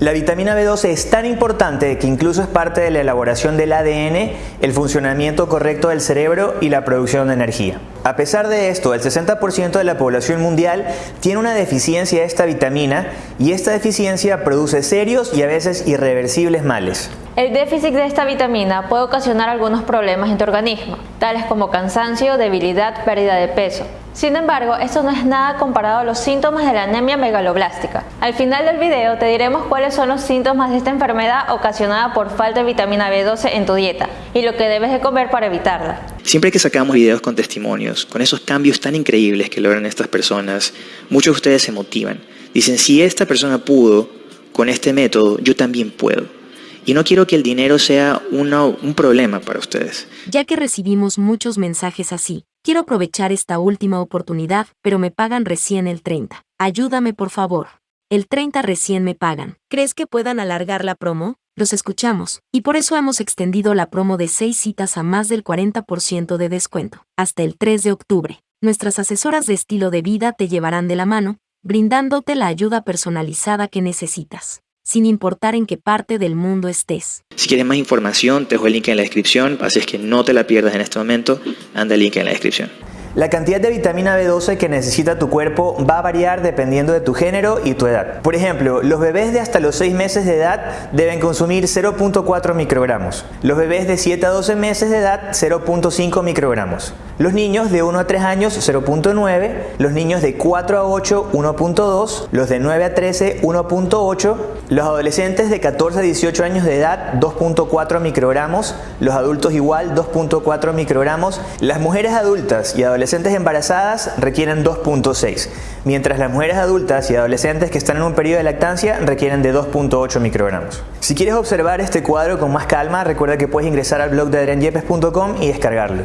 La vitamina B12 es tan importante que incluso es parte de la elaboración del ADN, el funcionamiento correcto del cerebro y la producción de energía. A pesar de esto, el 60% de la población mundial tiene una deficiencia de esta vitamina y esta deficiencia produce serios y a veces irreversibles males. El déficit de esta vitamina puede ocasionar algunos problemas en tu organismo, tales como cansancio, debilidad, pérdida de peso. Sin embargo, esto no es nada comparado a los síntomas de la anemia megaloblástica. Al final del video te diremos cuáles son los síntomas de esta enfermedad ocasionada por falta de vitamina B12 en tu dieta y lo que debes de comer para evitarla. Siempre que sacamos videos con testimonios, con esos cambios tan increíbles que logran estas personas, muchos de ustedes se motivan. Dicen, si esta persona pudo con este método, yo también puedo. Y no quiero que el dinero sea un problema para ustedes. Ya que recibimos muchos mensajes así, quiero aprovechar esta última oportunidad, pero me pagan recién el 30. Ayúdame por favor. El 30 recién me pagan. ¿Crees que puedan alargar la promo? Los escuchamos, y por eso hemos extendido la promo de 6 citas a más del 40% de descuento, hasta el 3 de octubre. Nuestras asesoras de estilo de vida te llevarán de la mano, brindándote la ayuda personalizada que necesitas sin importar en qué parte del mundo estés. Si quieres más información, te dejo el link en la descripción, así es que no te la pierdas en este momento, anda el link en la descripción. La cantidad de vitamina B12 que necesita tu cuerpo va a variar dependiendo de tu género y tu edad. Por ejemplo, los bebés de hasta los 6 meses de edad deben consumir 0.4 microgramos. Los bebés de 7 a 12 meses de edad 0.5 microgramos. Los niños de 1 a 3 años 0.9, los niños de 4 a 8 1.2, los de 9 a 13 1.8, los adolescentes de 14 a 18 años de edad 2.4 microgramos, los adultos igual 2.4 microgramos, las mujeres adultas y adolescentes adolescentes embarazadas requieren 2.6, mientras las mujeres adultas y adolescentes que están en un periodo de lactancia requieren de 2.8 microgramos. Si quieres observar este cuadro con más calma, recuerda que puedes ingresar al blog de adrianyepes.com y descargarlo.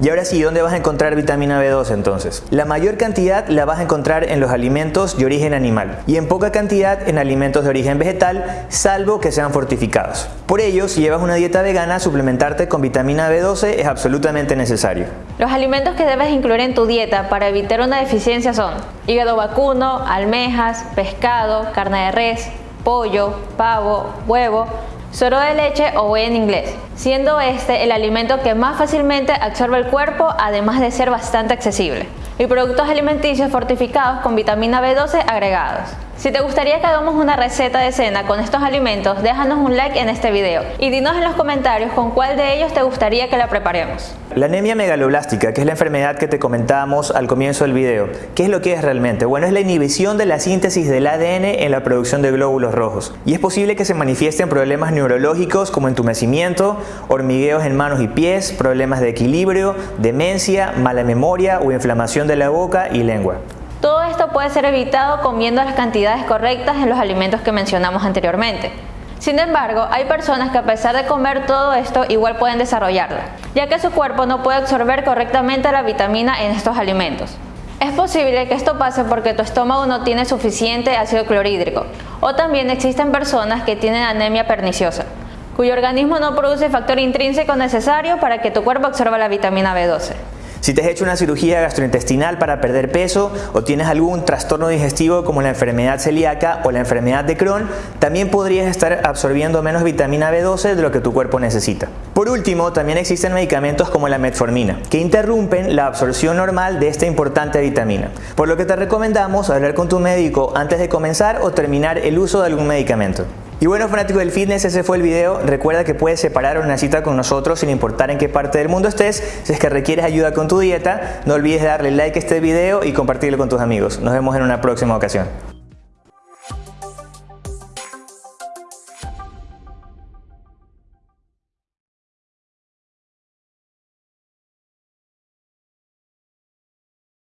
Y ahora sí, ¿dónde vas a encontrar vitamina B2 entonces? La mayor cantidad la vas a encontrar en los alimentos de origen animal y en poca cantidad en alimentos de origen vegetal, salvo que sean fortificados. Por ello, si llevas una dieta vegana, suplementarte con vitamina B12 es absolutamente necesario. Los alimentos que debes incluir en tu dieta para evitar una deficiencia son hígado vacuno, almejas, pescado, carne de res, pollo, pavo, huevo, Suero de leche o whey en inglés, siendo este el alimento que más fácilmente absorbe el cuerpo además de ser bastante accesible. Y productos alimenticios fortificados con vitamina B12 agregados. Si te gustaría que hagamos una receta de cena con estos alimentos, déjanos un like en este video y dinos en los comentarios con cuál de ellos te gustaría que la preparemos. La anemia megaloblástica, que es la enfermedad que te comentábamos al comienzo del video, ¿qué es lo que es realmente? Bueno, es la inhibición de la síntesis del ADN en la producción de glóbulos rojos y es posible que se manifiesten problemas neurológicos como entumecimiento, hormigueos en manos y pies, problemas de equilibrio, demencia, mala memoria o inflamación de la boca y lengua. Todo esto puede ser evitado comiendo las cantidades correctas en los alimentos que mencionamos anteriormente. Sin embargo, hay personas que a pesar de comer todo esto igual pueden desarrollarla, ya que su cuerpo no puede absorber correctamente la vitamina en estos alimentos. Es posible que esto pase porque tu estómago no tiene suficiente ácido clorhídrico, o también existen personas que tienen anemia perniciosa, cuyo organismo no produce factor intrínseco necesario para que tu cuerpo absorba la vitamina B12. Si te has hecho una cirugía gastrointestinal para perder peso o tienes algún trastorno digestivo como la enfermedad celíaca o la enfermedad de Crohn, también podrías estar absorbiendo menos vitamina B12 de lo que tu cuerpo necesita. Por último, también existen medicamentos como la metformina, que interrumpen la absorción normal de esta importante vitamina, por lo que te recomendamos hablar con tu médico antes de comenzar o terminar el uso de algún medicamento. Y bueno fanático del fitness, ese fue el video. Recuerda que puedes separar una cita con nosotros sin importar en qué parte del mundo estés. Si es que requieres ayuda con tu dieta, no olvides darle like a este video y compartirlo con tus amigos. Nos vemos en una próxima ocasión.